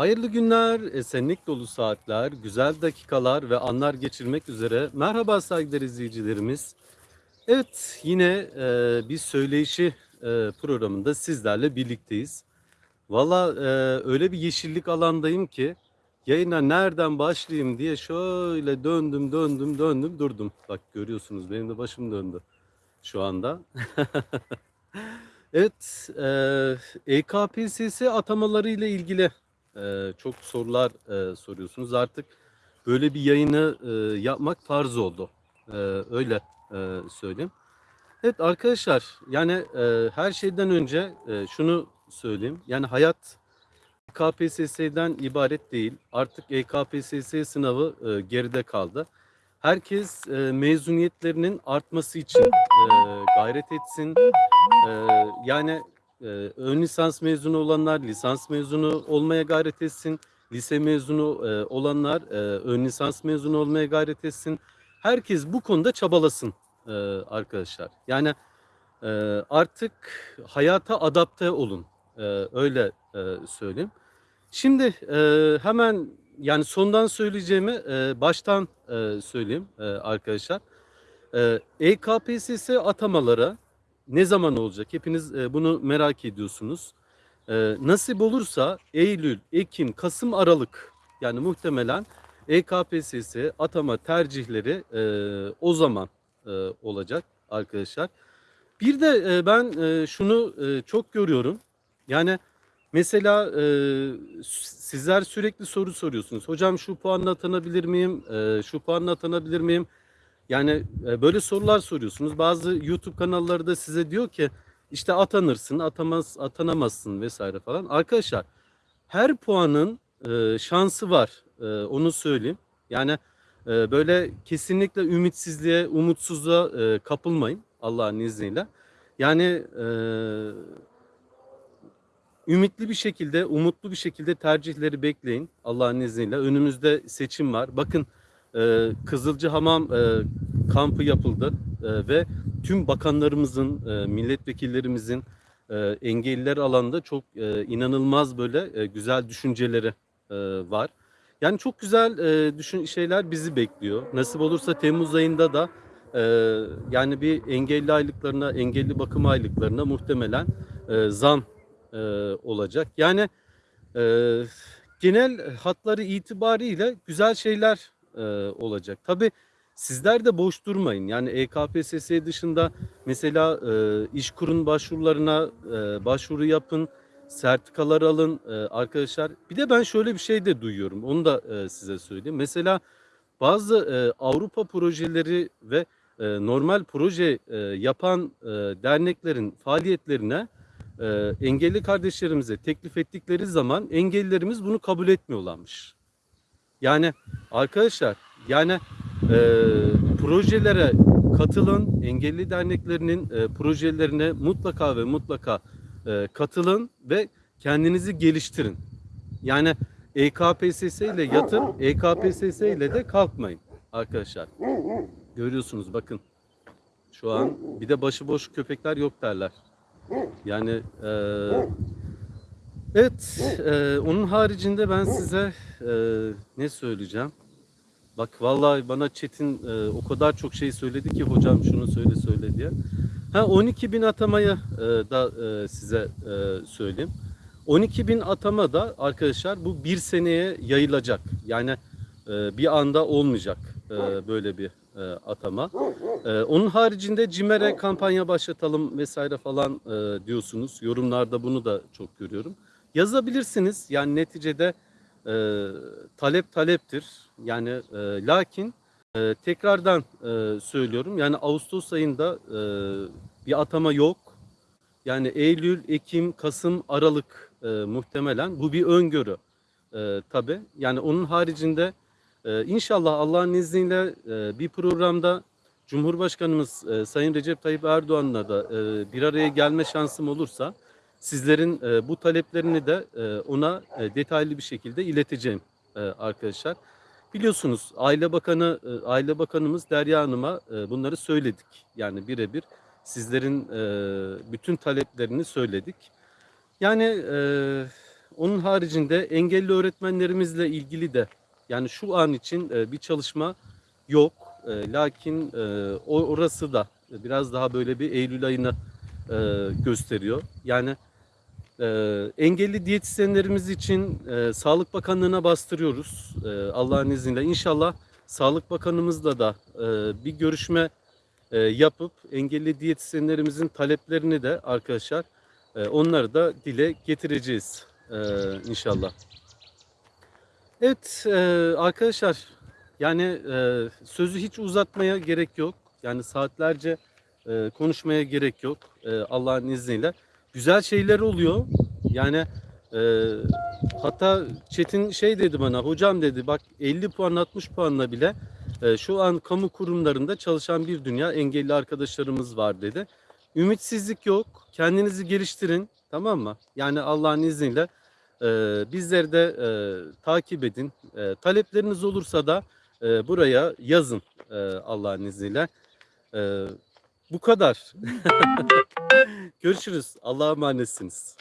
Hayırlı günler, esenlik dolu saatler, güzel dakikalar ve anlar geçirmek üzere. Merhaba saygıdeğer izleyicilerimiz. Evet, yine e, bir söyleşi e, programında sizlerle birlikteyiz. Valla e, öyle bir yeşillik alandayım ki yayına nereden başlayayım diye şöyle döndüm, döndüm, döndüm, durdum. Bak görüyorsunuz benim de başım döndü şu anda. Evet, e, EKPSS atamaları ile ilgili e, çok sorular e, soruyorsunuz. Artık böyle bir yayını e, yapmak farz oldu. E, öyle e, söyleyeyim. Evet arkadaşlar, yani e, her şeyden önce e, şunu söyleyeyim. Yani hayat KPSS'den ibaret değil. Artık EKPSS sınavı e, geride kaldı. Herkes e, mezuniyetlerinin artması için e, gayret etsin. E, yani e, ön lisans mezunu olanlar lisans mezunu olmaya gayret etsin. Lise mezunu e, olanlar e, ön lisans mezunu olmaya gayret etsin. Herkes bu konuda çabalasın e, arkadaşlar. Yani artık hayata adapte olun. Öyle e, söyleyeyim. Şimdi hemen yani sondan söyleyeceğimi baştan söyleyeyim arkadaşlar. E, EKPSS atamaları ne zaman olacak? Hepiniz e, bunu merak ediyorsunuz. E, nasip olursa Eylül, Ekim, Kasım, Aralık yani muhtemelen EKPSS atama tercihleri e, o zaman olacak arkadaşlar. Bir de ben şunu çok görüyorum. Yani mesela sizler sürekli soru soruyorsunuz. Hocam şu puanla atanabilir miyim? Şu puanla atanabilir miyim? Yani e, böyle sorular soruyorsunuz. Bazı YouTube kanalları da size diyor ki işte atanırsın, atamaz, atanamazsın vesaire falan. Arkadaşlar her puanın e, şansı var. E, onu söyleyeyim. Yani böyle kesinlikle ümitsizliğe, umutsuzluğa kapılmayın Allah'ın izniyle. Yani ümitli bir şekilde, umutlu bir şekilde tercihleri bekleyin Allah'ın izniyle. Önümüzde seçim var. Bakın e, Kızılcı Hamam kampı yapıldı e, ve tüm bakanlarımızın, e, milletvekillerimizin e, engelliler alanında çok e, inanılmaz böyle e, güzel düşünceleri e, var. Yani çok güzel e, düşün şeyler bizi bekliyor. Nasip olursa Temmuz ayında da e, yani bir engelli aylıklarına, engelli bakım aylıklarına muhtemelen e, zam e, olacak. Yani e, genel hatları itibariyle güzel şeyler e, olacak. Tabii sizler de boş durmayın. Yani EKPSS dışında mesela e, iş kurun başvurularına e, başvuru yapın, sertifikalar alın e, arkadaşlar. Bir de ben şöyle bir şey de duyuyorum. Onu da e, size söyleyeyim. Mesela bazı e, Avrupa projeleri ve e, normal proje e, yapan e, derneklerin faaliyetlerine e, engelli kardeşlerimize teklif ettikleri zaman engellilerimiz bunu kabul etmiyorlarmış. Yani arkadaşlar yani e, projelere katılın, engelli derneklerinin e, projelerine mutlaka ve mutlaka e, katılın ve kendinizi geliştirin. Yani EKPSS ile yatın, EKPSS ile de kalkmayın arkadaşlar. Görüyorsunuz bakın. Şu an bir de başıboş köpekler yok derler. Yani e, evet e, onun haricinde ben size e, ne söyleyeceğim? Bak vallahi bana Çetin e, o kadar çok şey söyledi ki hocam şunu söyle söyle diye. Ha 12 bin atamayı e, da e, size e, söyleyeyim. 12 bin atama da arkadaşlar bu bir seneye yayılacak. Yani e, bir anda olmayacak e, böyle bir e, atama. E, onun haricinde CİMER'e kampanya başlatalım vesaire falan e, diyorsunuz. Yorumlarda bunu da çok görüyorum. Yazabilirsiniz. Yani neticede e, talep taleptir. Yani e, lakin e, tekrardan e, söylüyorum. Yani Ağustos ayında e, bir atama yok. Yani Eylül, Ekim, Kasım, Aralık e, muhtemelen. Bu bir öngörü e, tabi. Yani onun haricinde e, inşallah Allah'ın izniyle e, bir programda Cumhurbaşkanımız e, Sayın Recep Tayyip Erdoğan'la da e, bir araya gelme şansım olursa sizlerin e, bu taleplerini de e, ona e, detaylı bir şekilde ileteceğim e, arkadaşlar. Biliyorsunuz Aile Bakanı e, Aile Bakanımız Derya Hanım'a e, bunları söyledik. Yani birebir sizlerin e, bütün taleplerini söyledik. Yani e, onun haricinde engelli öğretmenlerimizle ilgili de yani şu an için e, bir çalışma yok. E, lakin e, orası da biraz daha böyle bir Eylül ayını e, gösteriyor. Yani e, engelli diyetisyenlerimiz için e, Sağlık Bakanlığı'na bastırıyoruz e, Allah'ın izniyle. İnşallah Sağlık Bakanımızla da e, bir görüşme e, yapıp engelli diyetisyenlerimizin taleplerini de arkadaşlar e, onları da dile getireceğiz e, inşallah. Evet e, arkadaşlar yani e, sözü hiç uzatmaya gerek yok. Yani saatlerce e, konuşmaya gerek yok e, Allah'ın izniyle. Güzel şeyler oluyor. Yani e, hatta Çetin şey dedi bana hocam dedi bak 50 puan 60 puanla bile e, şu an kamu kurumlarında çalışan bir dünya engelli arkadaşlarımız var dedi. Ümitsizlik yok. Kendinizi geliştirin. Tamam mı? Yani Allah'ın izniyle e, bizleri de e, takip edin. E, talepleriniz olursa da e, buraya yazın e, Allah'ın izniyle. E, bu kadar. Görüşürüz. Allah'a emanetsiniz.